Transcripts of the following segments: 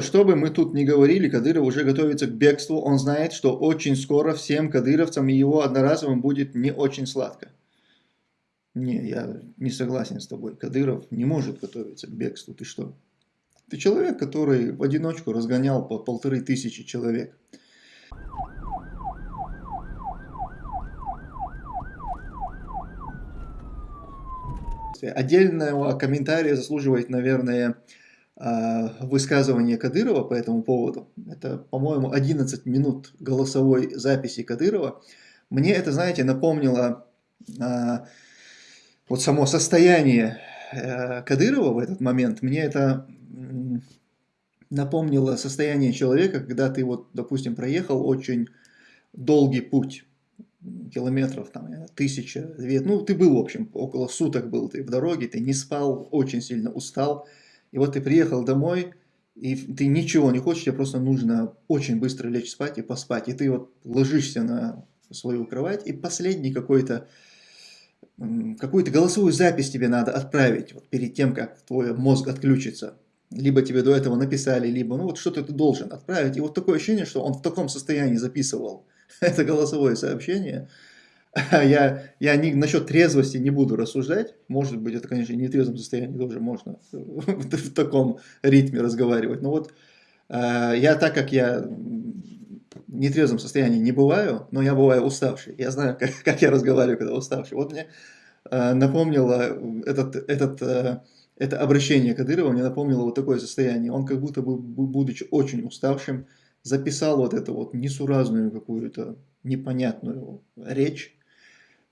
Что бы мы тут ни говорили, Кадыров уже готовится к бегству. Он знает, что очень скоро всем кадыровцам и его одноразовым будет не очень сладко. Не, я не согласен с тобой. Кадыров не может готовиться к бегству. Ты что? Ты человек, который в одиночку разгонял по полторы тысячи человек. Отдельного комментария заслуживает, наверное, высказывание Кадырова по этому поводу. Это, по-моему, 11 минут голосовой записи Кадырова. Мне это, знаете, напомнило а, вот само состояние э, Кадырова в этот момент. Мне это напомнило состояние человека, когда ты вот, допустим, проехал очень долгий путь километров, там, тысяча, две, ну, ты был, в общем, около суток был ты в дороге, ты не спал, очень сильно устал, и вот ты приехал домой, и ты ничего не хочешь, тебе просто нужно очень быстро лечь спать и поспать, и ты вот ложишься на свою кровать, и последний какой-то, какую-то голосовую запись тебе надо отправить, вот перед тем, как твой мозг отключится, либо тебе до этого написали, либо, ну вот что-то ты должен отправить, и вот такое ощущение, что он в таком состоянии записывал, это голосовое сообщение. Я, я не, насчет трезвости не буду рассуждать. Может быть, это, конечно, не в трезвом состоянии тоже можно в, в таком ритме разговаривать. Но вот э, я, так как я в нетрезвом состоянии не бываю, но я бываю уставший. Я знаю, как, как я разговариваю, когда уставший. Вот мне э, напомнило этот, этот, э, это обращение Кадырова, мне напомнило вот такое состояние. Он как будто бы, будучи очень уставшим, записал вот эту вот несуразную какую-то непонятную речь,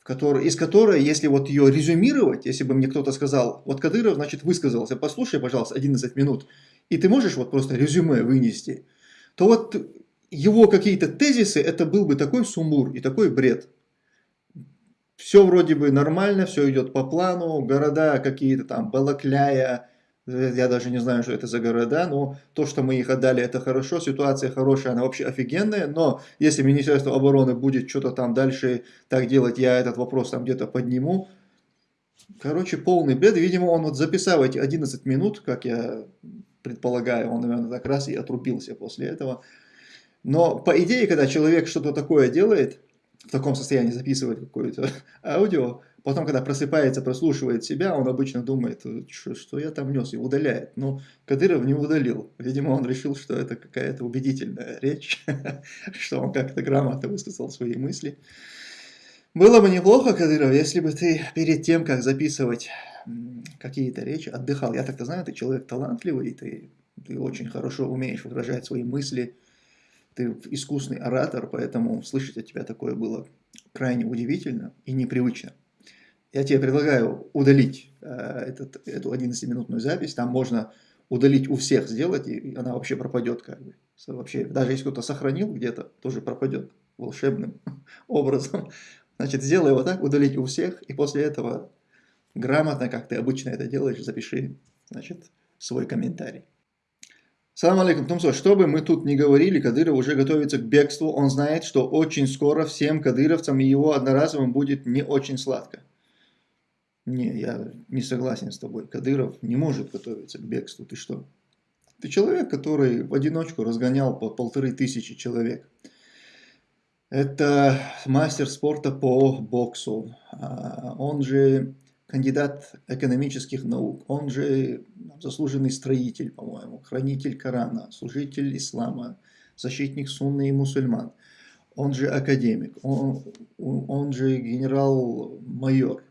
в которой, из которой, если вот ее резюмировать, если бы мне кто-то сказал, вот Кадыров, значит, высказался, послушай, пожалуйста, 11 минут, и ты можешь вот просто резюме вынести, то вот его какие-то тезисы, это был бы такой сумбур и такой бред. Все вроде бы нормально, все идет по плану, города какие-то там, Балакляя, я даже не знаю, что это за города, но то, что мы их отдали, это хорошо, ситуация хорошая, она вообще офигенная, но если Министерство обороны будет что-то там дальше так делать, я этот вопрос там где-то подниму. Короче, полный бред, видимо, он вот записал эти 11 минут, как я предполагаю, он, наверное, так раз и отрубился после этого. Но по идее, когда человек что-то такое делает, в таком состоянии записывает какое-то аудио, Потом, когда просыпается, прослушивает себя, он обычно думает, что, что я там нес, и удаляет. Но Кадыров не удалил. Видимо, он решил, что это какая-то убедительная речь, что он как-то грамотно высказал свои мысли. Было бы неплохо, Кадыров, если бы ты перед тем, как записывать какие-то речи, отдыхал. Я так-то знаю, ты человек талантливый, ты, ты очень хорошо умеешь выражать свои мысли, ты искусный оратор, поэтому слышать от тебя такое было крайне удивительно и непривычно я тебе предлагаю удалить э, этот, эту 11-минутную запись, там можно удалить у всех сделать, и она вообще пропадет как бы. Вообще, даже если кто-то сохранил где-то, тоже пропадет волшебным образом. Значит, сделай вот так, удалить у всех, и после этого грамотно, как ты обычно это делаешь, запиши, значит, свой комментарий. Салам алейкум, Тумсо. Что бы мы тут ни говорили, Кадыров уже готовится к бегству. Он знает, что очень скоро всем кадыровцам и его одноразовым будет не очень сладко. Не, я не согласен с тобой. Кадыров не может готовиться к бегству. Ты что? Ты человек, который в одиночку разгонял по полторы тысячи человек. Это мастер спорта по боксу. А, он же кандидат экономических наук. Он же заслуженный строитель, по-моему, хранитель Корана, служитель ислама, защитник сунны и мусульман. Он же академик, он, он же генерал-майор.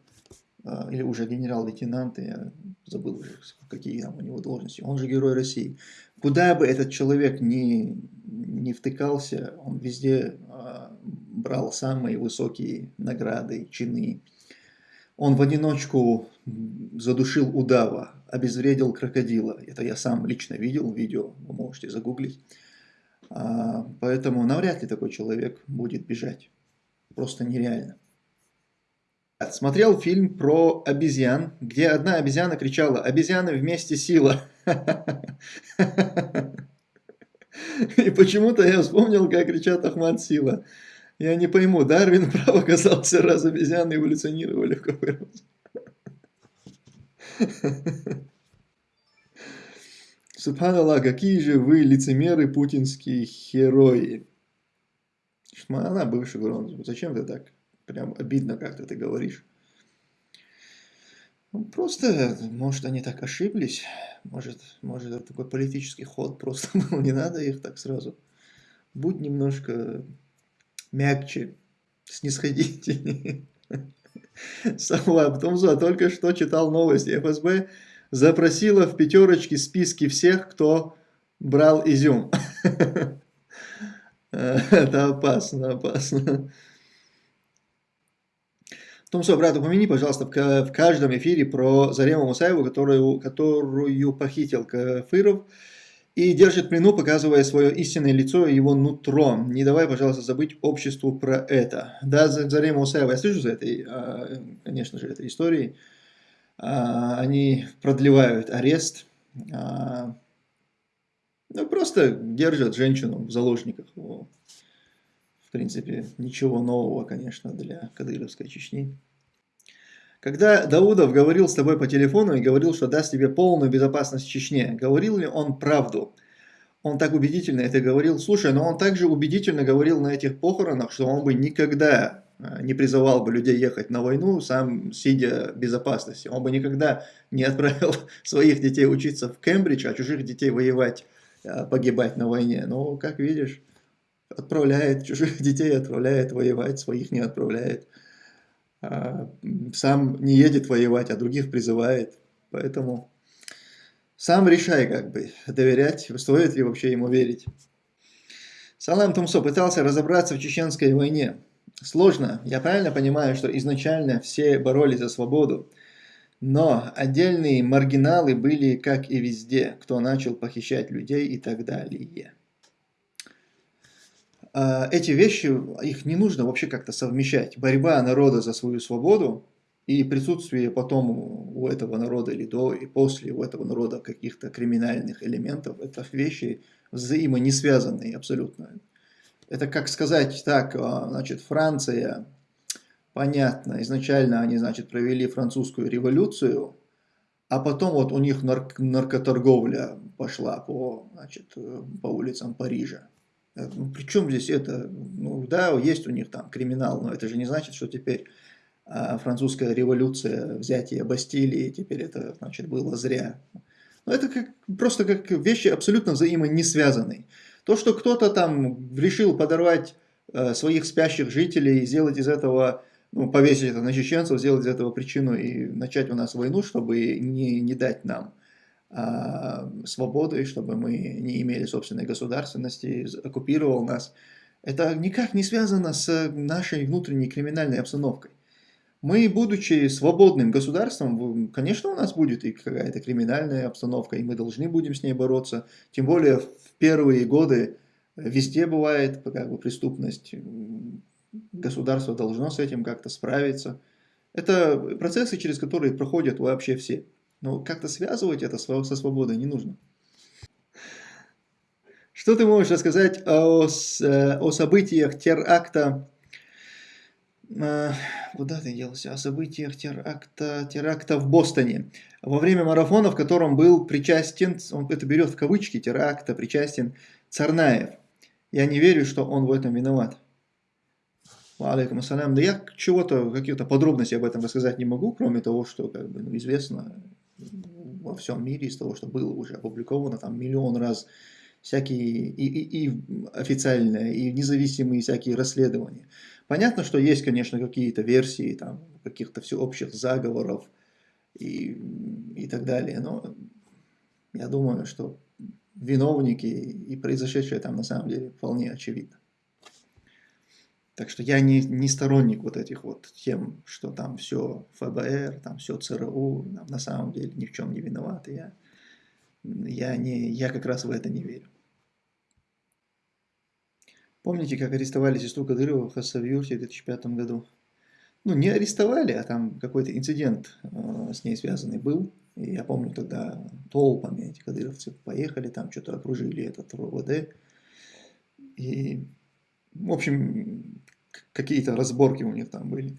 А, или уже генерал-лейтенант, я забыл уже, какие там у него должности, он же герой России. Куда бы этот человек ни, ни втыкался, он везде а, брал самые высокие награды, чины. Он в одиночку задушил удава, обезвредил крокодила. Это я сам лично видел, видео вы можете загуглить. А, поэтому навряд ли такой человек будет бежать. Просто нереально. Смотрел фильм про обезьян, где одна обезьяна кричала «Обезьяны вместе сила!» И почему-то я вспомнил, как кричат Ахмад Сила. Я не пойму, Дарвин прав оказался, раз обезьяны эволюционировали в какой раз. Субханаллах, какие же вы лицемеры, путинские герои. Она бывший главный. Зачем ты так? Прям обидно как-то ты говоришь. Ну, просто, может, они так ошиблись. Может, может, это такой политический ход просто. Не надо их так сразу. Будь немножко мягче, снисходительнее. Сама Томза только что читал новости. ФСБ запросила в пятерочке списки всех, кто брал изюм. Это опасно, опасно. Томсо, брат, упомяни, пожалуйста, в каждом эфире про Зарему Мусаеву, которую, которую похитил Кафыров и держит плену, показывая свое истинное лицо и его нутро. Не давай, пожалуйста, забыть обществу про это. Да, Зарема Мусаева, я слышу за этой, а, конечно же, этой историей. А, они продлевают арест, а, ну, просто держат женщину в заложниках. В принципе, ничего нового, конечно, для Кадыровской Чечни. Когда Даудов говорил с тобой по телефону и говорил, что даст тебе полную безопасность в Чечне, говорил ли он правду? Он так убедительно это говорил. Слушай, но он также убедительно говорил на этих похоронах, что он бы никогда э, не призывал бы людей ехать на войну, сам сидя в безопасности. Он бы никогда не отправил своих детей учиться в Кембридж, а чужих детей воевать, э, погибать на войне. Но, как видишь, отправляет чужих детей, отправляет воевать, своих не отправляет. А, сам не едет воевать, а других призывает. Поэтому сам решай, как бы, доверять, стоит ли вообще ему верить. Салам Тумсо пытался разобраться в чеченской войне. Сложно. Я правильно понимаю, что изначально все боролись за свободу. Но отдельные маргиналы были, как и везде, кто начал похищать людей и так далее. А, эти вещи, их не нужно вообще как-то совмещать. Борьба народа за свою свободу и присутствие потом у этого народа или до и после у этого народа каких-то криминальных элементов, это вещи взаимо не связанные абсолютно. Это как сказать так, а, значит, Франция, понятно, изначально они, значит, провели французскую революцию, а потом вот у них нарк наркоторговля пошла по, значит, по улицам Парижа. Э, ну, Причем здесь это, ну да, есть у них там криминал, но это же не значит, что теперь а, французская революция, взятие Бастилии, теперь это, значит, было зря. Но это как, просто как вещи абсолютно взаимо не связанные. То, что кто-то там решил подорвать э, своих спящих жителей и сделать из этого, ну, повесить это на чеченцев, сделать из этого причину и начать у нас войну, чтобы не, не дать нам свободы, чтобы мы не имели собственной государственности, оккупировал нас. Это никак не связано с нашей внутренней криминальной обстановкой. Мы, будучи свободным государством, конечно, у нас будет и какая-то криминальная обстановка, и мы должны будем с ней бороться. Тем более в первые годы везде бывает как бы, преступность. Государство должно с этим как-то справиться. Это процессы, через которые проходят вообще все. Но как-то связывать это со свободой не нужно. Что ты можешь рассказать о, э, о событиях теракта? Куда ты делся? О событиях теракта, теракта в Бостоне. Во время марафона, в котором был причастен, он это берет в кавычки, теракта, причастен Царнаев. Я не верю, что он в этом виноват. Алейкум ассалям. Да я чего-то, каких-то подробностей об этом рассказать не могу, кроме того, что как бы, ну, известно во всем мире из того, что было уже опубликовано там миллион раз всякие и, и, и официальные, и независимые всякие расследования. Понятно, что есть, конечно, какие-то версии там каких-то всеобщих заговоров и, и так далее, но я думаю, что виновники и произошедшее там на самом деле вполне очевидно. Так что я не, не сторонник вот этих вот тем, что там все ФБР, там все ЦРУ, там на самом деле ни в чем не виноваты. Я, я, не, я как раз в это не верю. Помните, как арестовали сестру Кадырова в Хасавюрте в 2005 году? Ну, не арестовали, а там какой-то инцидент э, с ней связанный был. И я помню, тогда толпами эти кадыровцы поехали, там что-то окружили этот РОВД. И, в общем, какие-то разборки у них там были.